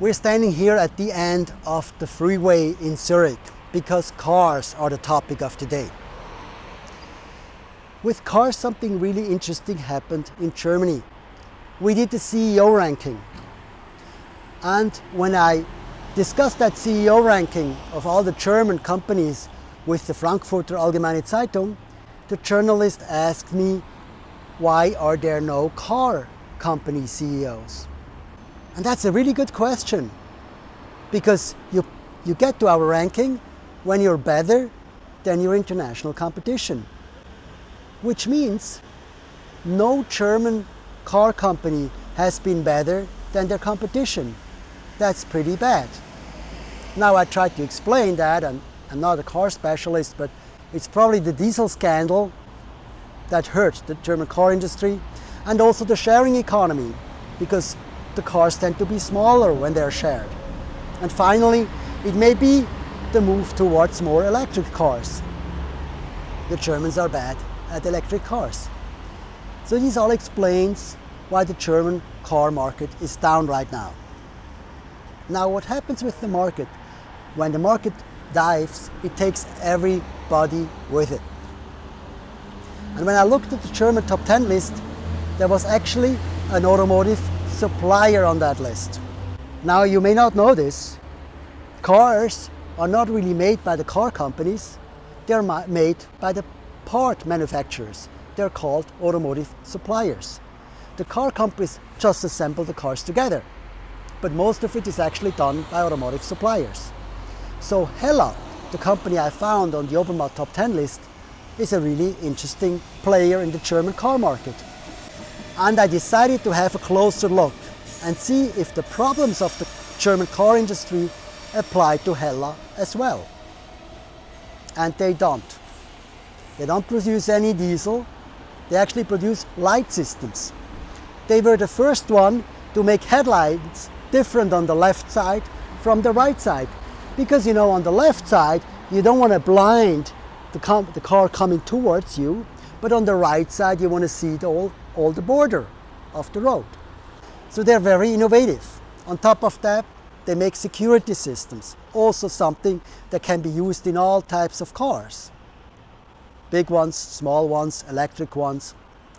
We're standing here at the end of the freeway in Zurich because cars are the topic of today. With cars, something really interesting happened in Germany. We did the CEO ranking. And when I discussed that CEO ranking of all the German companies with the Frankfurter Allgemeine Zeitung, the journalist asked me, why are there no car company CEOs? And that's a really good question because you, you get to our ranking when you're better than your international competition. Which means no German car company has been better than their competition. That's pretty bad. Now I tried to explain that, and I'm not a car specialist, but it's probably the diesel scandal that hurt the German car industry and also the sharing economy because the cars tend to be smaller when they're shared. And finally, it may be the move towards more electric cars. The Germans are bad at electric cars. So this all explains why the German car market is down right now. Now what happens with the market? When the market dives, it takes everybody with it. And when I looked at the German top 10 list, there was actually an automotive supplier on that list. Now you may not know this, cars are not really made by the car companies, they're made by the part manufacturers. They're called automotive suppliers. The car companies just assemble the cars together, but most of it is actually done by automotive suppliers. So Hella, the company I found on the Obermatt top 10 list, is a really interesting player in the German car market and I decided to have a closer look and see if the problems of the German car industry apply to Hella as well. And they don't. They don't produce any diesel, they actually produce light systems. They were the first one to make headlights different on the left side from the right side. Because you know, on the left side, you don't want to blind the, the car coming towards you, but on the right side, you want to see it all all the border of the road. So they're very innovative. On top of that, they make security systems, also something that can be used in all types of cars. Big ones, small ones, electric ones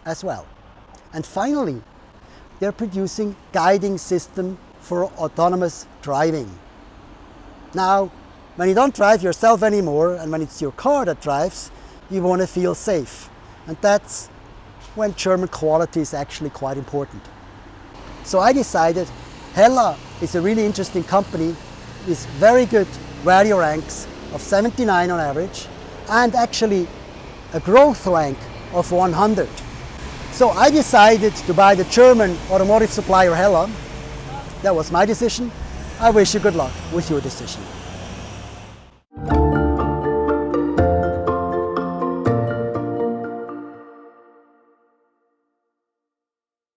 as well. And finally, they're producing guiding system for autonomous driving. Now, when you don't drive yourself anymore and when it's your car that drives, you want to feel safe. And that's when German quality is actually quite important. So I decided Hella is a really interesting company with very good value ranks of 79 on average and actually a growth rank of 100. So I decided to buy the German automotive supplier Hella. That was my decision. I wish you good luck with your decision.